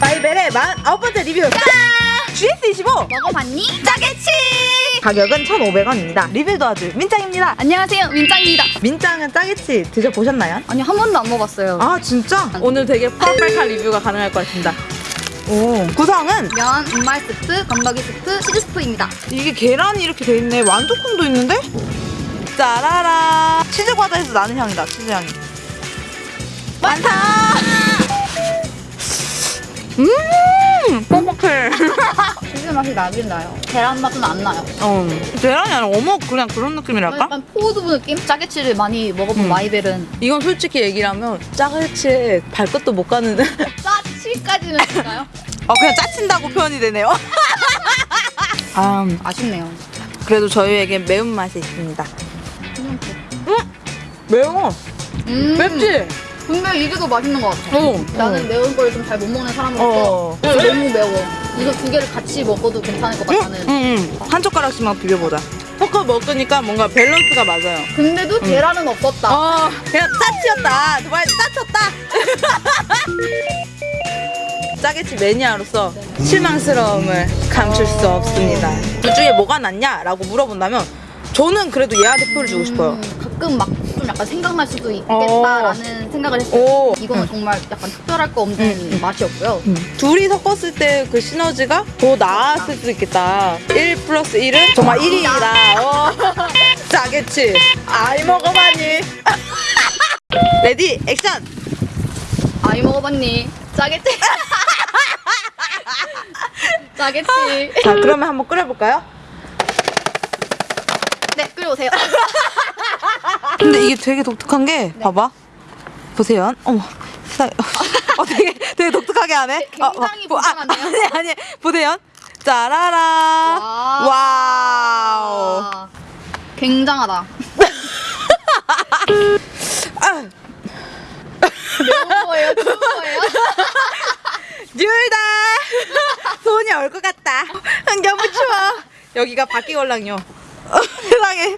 바이벨의 49번째 리뷰 GS25 먹어봤니? 짜게치! 가격은 1,500원입니다 리뷰 도와줄 민짱입니다 안녕하세요, 민짱입니다. 민짱은 짜게치 드셔보셨나요? 아니, 한 번도 안 먹어봤어요. 아 진짜? 오늘 되게 perfect한 리뷰가 가능할 것 같습니다 오 구성은 면, 분말 스프, 건더기 스프, 치즈 스프입니다. 이게 계란이 이렇게 돼 있네 완두콩도 있는데? 짜라라 치즈 과자에서 나는 향이다 치즈 향이 많다 음 뻑뻑해 치즈 맛이 나긴 나요. 계란 맛은 안 나요. 어 계란이 아니라 어묵 그냥 그런 느낌이랄까? 약간 포도부 느낌? 짜게치를 많이 먹어본 음. 마이벨은 이건 솔직히 얘기를 하면 짜글치 발끝도 못 가는 짜치까지는 될까요? 어 그냥 짜친다고 표현이 되네요 아 아쉽네요. 그래도 저희에게 매운맛이 있습니다 매워 음. 맵지? 근데 이게 더 맛있는 것 같아. 어 나는 매운 걸 좀 잘 못 먹는 사람으로서 어. 이거 너무 매워. 이거 두 개를 같이 먹어도 괜찮을 것 같다는. 응응 한 젓가락씩만 비벼보자 포크 먹으니까 뭔가 밸런스가 맞아요 근데도 계란은 없었다. 어 그냥 짜치였다 정말 짜쳤다 짜게치 매니아로서 실망스러움을 감출 수 없습니다 둘 중에 뭐가 낫냐? 라고 물어본다면 저는 그래도 얘한테 표를 주고 싶어요 음, 가끔 막 좀 약간 생각날 수도 있겠다라는 생각을 했어요. 오. 이거는 응. 정말 약간 특별할 거 없는 응, 맛이었고요. 둘이 섞었을 때 그 시너지가 더 나았을 수도 있겠다 1 플러스 1은 정말 1이다 어. 짜게치 아이 먹어봐니 ready action 아이 먹어봤니? 짜겠지? 짜겠지? 자 그러면 한번 끓여볼까요? 네, 끓여오세요. 근데 이게 되게 독특한 게 봐봐 보세요 어머 어 되게 되게 독특하게 하네 굉장히 어, 어, 보- 아, 불쌍한데요? 아니 아니 보세요 짜라라 와우 와. 굉장하다. 아, 매운 거예요? 추운 거예요? 둘다 손이 얼 것 같다 너무 추워 여기가 바퀴 걸랑요 어, 세상에